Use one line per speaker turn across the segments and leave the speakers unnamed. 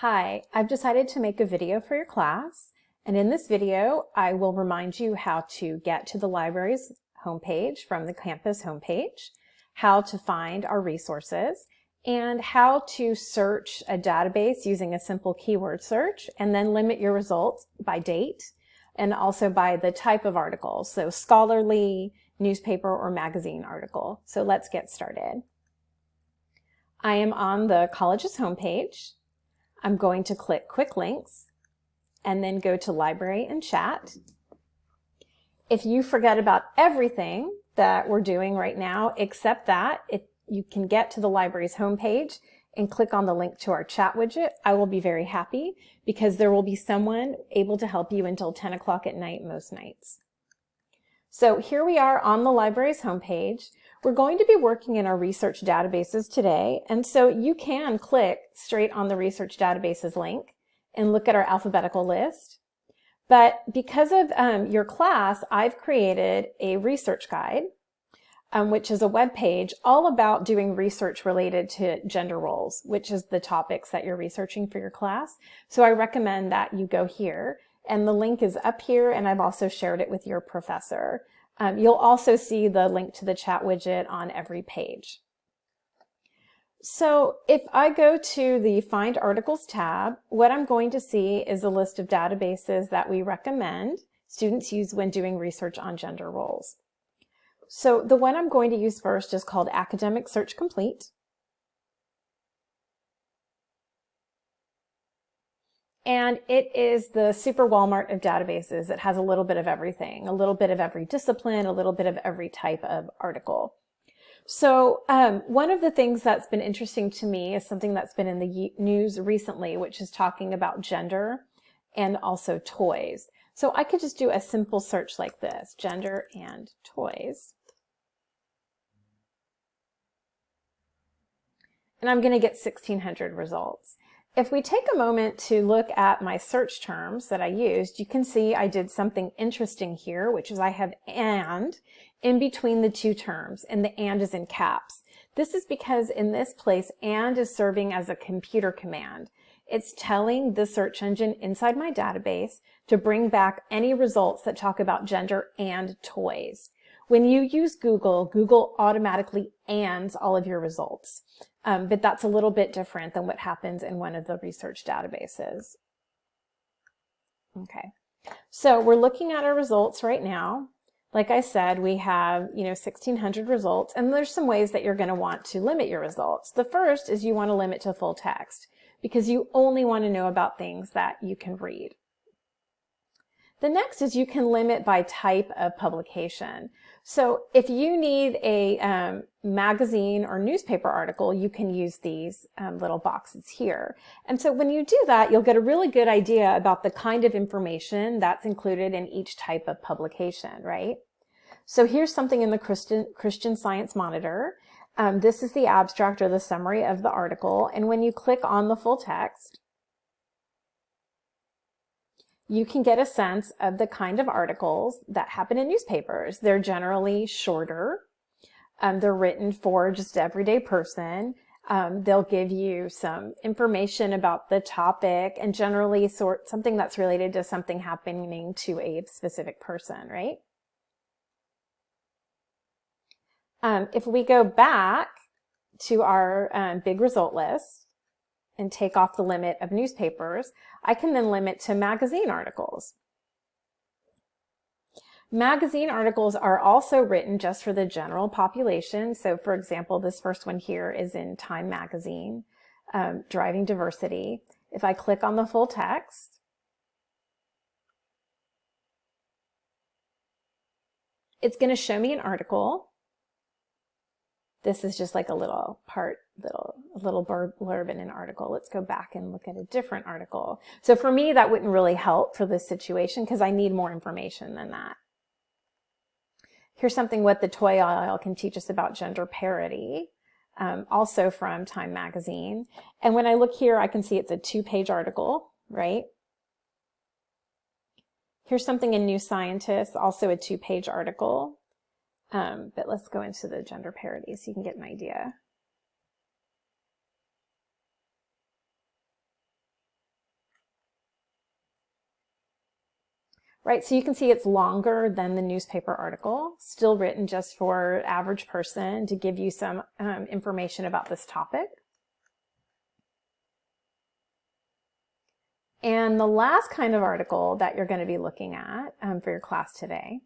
Hi, I've decided to make a video for your class, and in this video I will remind you how to get to the library's homepage from the campus homepage, how to find our resources, and how to search a database using a simple keyword search, and then limit your results by date, and also by the type of article, so scholarly, newspaper, or magazine article. So let's get started. I am on the college's homepage. I'm going to click Quick Links and then go to Library and Chat. If you forget about everything that we're doing right now, except that, if you can get to the library's homepage and click on the link to our chat widget, I will be very happy because there will be someone able to help you until 10 o'clock at night most nights. So here we are on the library's homepage. We're going to be working in our research databases today, and so you can click straight on the research databases link and look at our alphabetical list. But because of um, your class, I've created a research guide, um, which is a web page all about doing research related to gender roles, which is the topics that you're researching for your class. So I recommend that you go here, and the link is up here, and I've also shared it with your professor. Um, you'll also see the link to the chat widget on every page. So if I go to the Find Articles tab, what I'm going to see is a list of databases that we recommend students use when doing research on gender roles. So the one I'm going to use first is called Academic Search Complete. And it is the super Walmart of databases. It has a little bit of everything, a little bit of every discipline, a little bit of every type of article. So um, one of the things that's been interesting to me is something that's been in the news recently, which is talking about gender and also toys. So I could just do a simple search like this, gender and toys. And I'm going to get 1600 results. If we take a moment to look at my search terms that I used, you can see I did something interesting here, which is I have and in between the two terms, and the and is in caps. This is because in this place, and is serving as a computer command. It's telling the search engine inside my database to bring back any results that talk about gender and toys. When you use Google, Google automatically ands all of your results. Um, but that's a little bit different than what happens in one of the research databases. Okay, so we're looking at our results right now. Like I said, we have, you know, 1600 results, and there's some ways that you're going to want to limit your results. The first is you want to limit to full text because you only want to know about things that you can read. The next is you can limit by type of publication. So if you need a um, magazine or newspaper article, you can use these um, little boxes here. And so when you do that, you'll get a really good idea about the kind of information that's included in each type of publication, right? So here's something in the Christian, Christian Science Monitor. Um, this is the abstract or the summary of the article. And when you click on the full text, you can get a sense of the kind of articles that happen in newspapers. They're generally shorter. Um, they're written for just everyday person. Um, they'll give you some information about the topic and generally sort something that's related to something happening to a specific person, right? Um, if we go back to our um, big result list, and take off the limit of newspapers, I can then limit to magazine articles. Magazine articles are also written just for the general population. So for example, this first one here is in Time Magazine, um, Driving Diversity. If I click on the full text, it's going to show me an article this is just like a little part, little, little blurb in an article. Let's go back and look at a different article. So for me, that wouldn't really help for this situation because I need more information than that. Here's something what the toy aisle can teach us about gender parity, um, also from Time Magazine. And when I look here, I can see it's a two-page article, right? Here's something in New Scientist, also a two-page article. Um, but let's go into the gender parity so you can get an idea. Right? So you can see it's longer than the newspaper article, still written just for average person to give you some um, information about this topic. And the last kind of article that you're going to be looking at um, for your class today,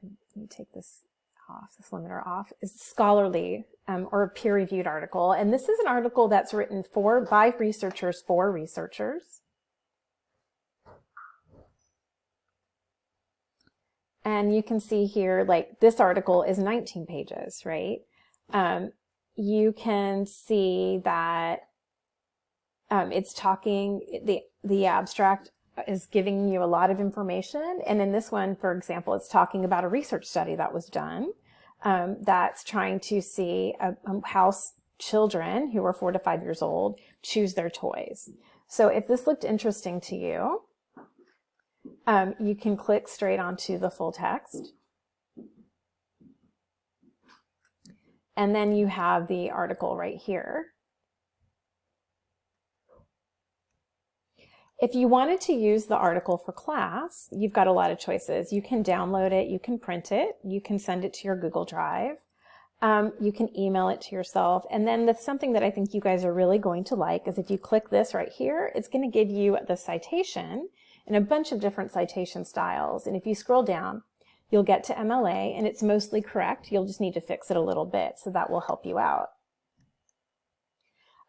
and let me take this off, this limiter off, is scholarly um, or peer-reviewed article. And this is an article that's written for by researchers for researchers. And you can see here, like this article is 19 pages, right? Um, you can see that um, it's talking, the, the abstract is giving you a lot of information. And in this one, for example, it's talking about a research study that was done um, that's trying to see uh, um, how children who are four to five years old choose their toys. So if this looked interesting to you, um, you can click straight onto the full text. And then you have the article right here. If you wanted to use the article for class, you've got a lot of choices. You can download it, you can print it, you can send it to your Google Drive, um, you can email it to yourself. And then the, something that I think you guys are really going to like is if you click this right here, it's going to give you the citation in a bunch of different citation styles. And if you scroll down, you'll get to MLA and it's mostly correct. You'll just need to fix it a little bit, so that will help you out.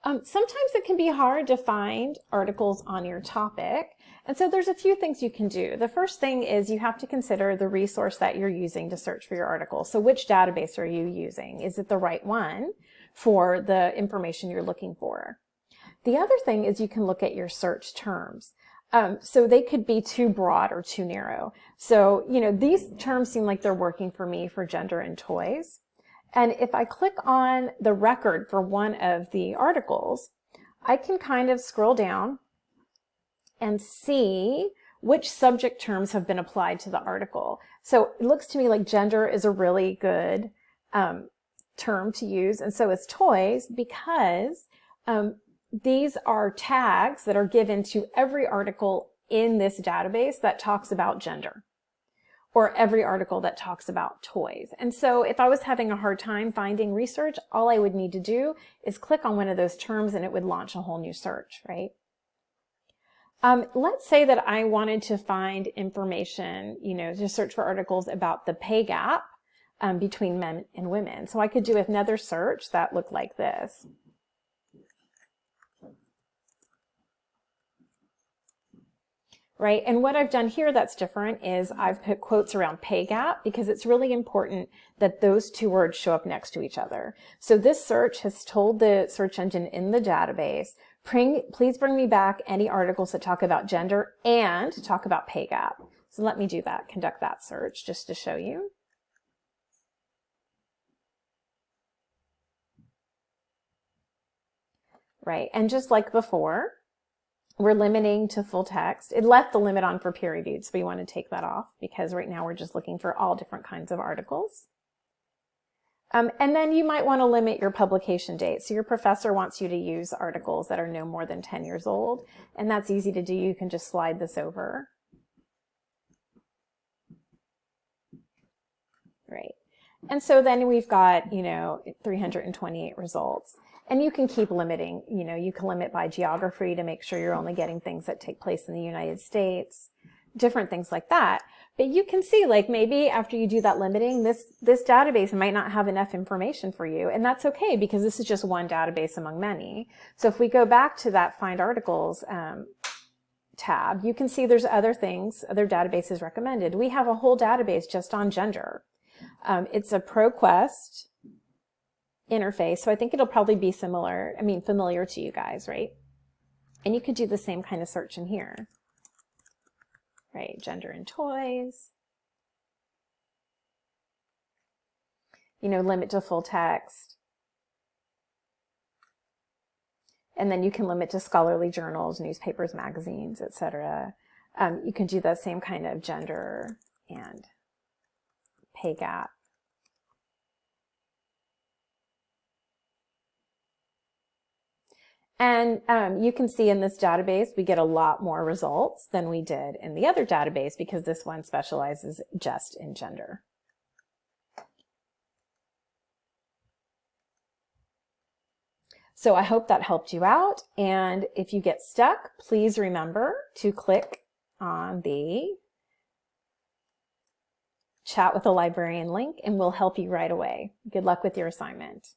Um, sometimes it can be hard to find articles on your topic. And so there's a few things you can do. The first thing is you have to consider the resource that you're using to search for your article. So which database are you using? Is it the right one for the information you're looking for? The other thing is you can look at your search terms. Um, so they could be too broad or too narrow. So, you know, these terms seem like they're working for me for gender and toys. And if I click on the record for one of the articles, I can kind of scroll down and see which subject terms have been applied to the article. So it looks to me like gender is a really good um, term to use, and so is toys, because um, these are tags that are given to every article in this database that talks about gender or every article that talks about toys. And so if I was having a hard time finding research, all I would need to do is click on one of those terms and it would launch a whole new search, right? Um, let's say that I wanted to find information, you know, to search for articles about the pay gap um, between men and women. So I could do another search that looked like this. Right? And what I've done here that's different is I've put quotes around pay gap because it's really important that those two words show up next to each other. So this search has told the search engine in the database, please bring me back any articles that talk about gender and talk about pay gap. So let me do that, conduct that search just to show you. Right, and just like before, we're limiting to full text. It left the limit on for peer reviewed, so we want to take that off because right now we're just looking for all different kinds of articles. Um, and then you might want to limit your publication date. So your professor wants you to use articles that are no more than 10 years old, and that's easy to do. You can just slide this over. Right. And so then we've got, you know, 328 results. And you can keep limiting, you know, you can limit by geography to make sure you're only getting things that take place in the United States, different things like that. But you can see like maybe after you do that limiting, this, this database might not have enough information for you. And that's okay because this is just one database among many. So if we go back to that find articles um, tab, you can see there's other things, other databases recommended. We have a whole database just on gender. Um, it's a ProQuest interface. So I think it'll probably be similar, I mean, familiar to you guys, right? And you could do the same kind of search in here, right? Gender and toys. You know, limit to full text. And then you can limit to scholarly journals, newspapers, magazines, etc. Um, you can do the same kind of gender and pay gap. And um, you can see in this database, we get a lot more results than we did in the other database because this one specializes just in gender. So I hope that helped you out. And if you get stuck, please remember to click on the chat with a librarian link and we'll help you right away. Good luck with your assignment.